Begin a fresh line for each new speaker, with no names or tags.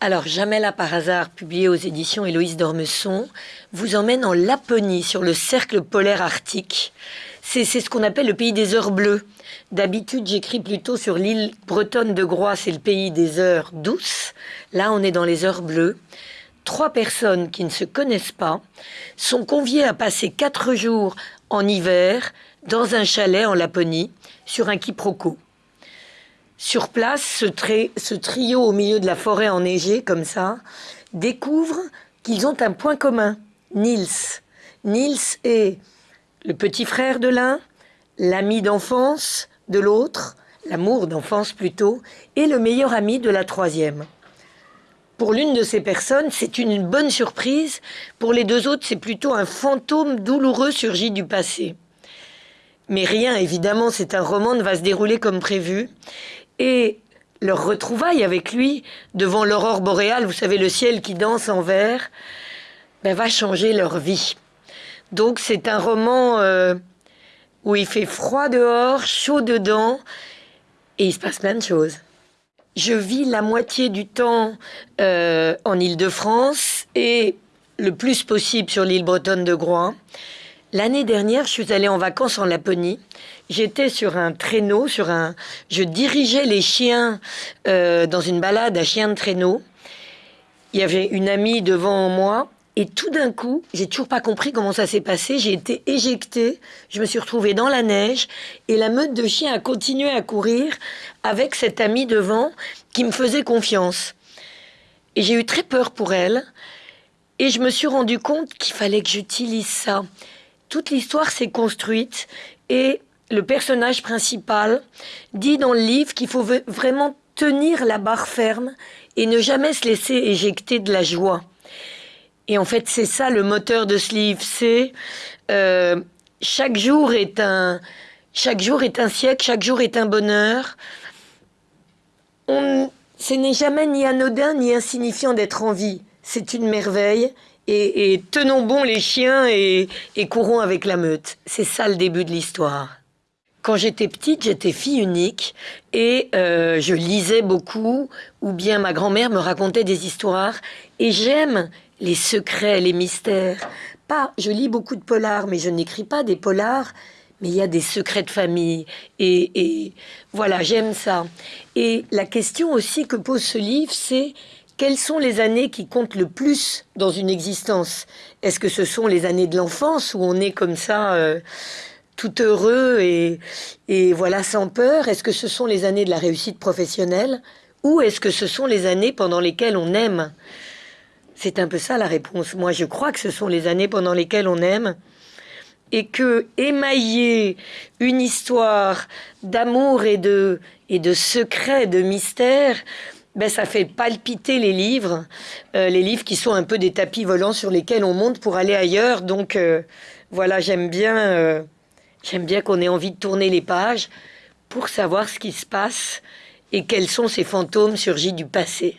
Alors, Jamais là par hasard, publié aux éditions Héloïse d'Ormesson, vous emmène en Laponie, sur le cercle polaire arctique. C'est ce qu'on appelle le pays des heures bleues. D'habitude, j'écris plutôt sur l'île bretonne de Groix, c'est le pays des heures douces. Là, on est dans les heures bleues. Trois personnes qui ne se connaissent pas sont conviées à passer quatre jours en hiver dans un chalet en Laponie sur un quiproquo. Sur place, ce, trio au milieu de la forêt enneigée, comme ça, découvre qu'ils ont un point commun, Nils. Nils est le petit frère de l'un, l'ami d'enfance de l'autre, l'amour d'enfance plutôt, et le meilleur ami de la troisième. Pour l'une de ces personnes, c'est une bonne surprise. Pour les deux autres, c'est plutôt un fantôme douloureux surgi du passé. Mais rien, évidemment, c'est un roman, ne va se dérouler comme prévu. Et leur retrouvaille avec lui devant l'aurore boréale, vous savez, le ciel qui danse en vert, ben, va changer leur vie. Donc c'est un roman euh, où il fait froid dehors, chaud dedans, et il se passe plein de choses. Je vis la moitié du temps euh, en Île-de-France et le plus possible sur l'île bretonne de Groix. L'année dernière, je suis allée en vacances en Laponie. J'étais sur un traîneau, sur un, je dirigeais les chiens euh, dans une balade à chien de traîneau. Il y avait une amie devant moi et tout d'un coup, j'ai toujours pas compris comment ça s'est passé. J'ai été éjectée. Je me suis retrouvée dans la neige et la meute de chiens a continué à courir avec cette amie devant qui me faisait confiance. Et j'ai eu très peur pour elle. Et je me suis rendu compte qu'il fallait que j'utilise ça. Toute l'histoire s'est construite et le personnage principal dit dans le livre qu'il faut vraiment tenir la barre ferme et ne jamais se laisser éjecter de la joie. Et en fait, c'est ça le moteur de ce livre. C'est euh, chaque jour est un siècle, chaque jour est un bonheur. On, ce n'est jamais ni anodin ni insignifiant d'être en vie. C'est une merveille. Et, tenons bon les chiens et, courons avec la meute. C'est ça le début de l'histoire. Quand j'étais petite, j'étais fille unique et euh, je lisais beaucoup, ou bien ma grand-mère me racontait des histoires. Et j'aime les secrets, les mystères. Pas, je lis beaucoup de polars, mais je n'écris pas des polars, mais il y a des secrets de famille. Et, et voilà, j'aime ça. Et la question aussi que pose ce livre, c'est quelles sont les années qui comptent le plus dans une existence? Est-ce que ce sont les années de l'enfance où on est comme ça euh, tout heureux et, voilà sans peur? Est-ce que ce sont les années de la réussite professionnelle? Ou est-ce que ce sont les années pendant lesquelles on aime? C'est un peu ça la réponse. Moi, je crois que ce sont les années pendant lesquelles on aime. Et que émailler une histoire d'amour et de, et de secret, de mystère, ben, ça fait palpiter les livres, euh, les livres qui sont un peu des tapis volants sur lesquels on monte pour aller ailleurs. Donc euh, voilà, j'aime bien, euh, j'aime bien qu'on ait envie de tourner les pages pour savoir ce qui se passe et quels sont ces fantômes surgis du passé.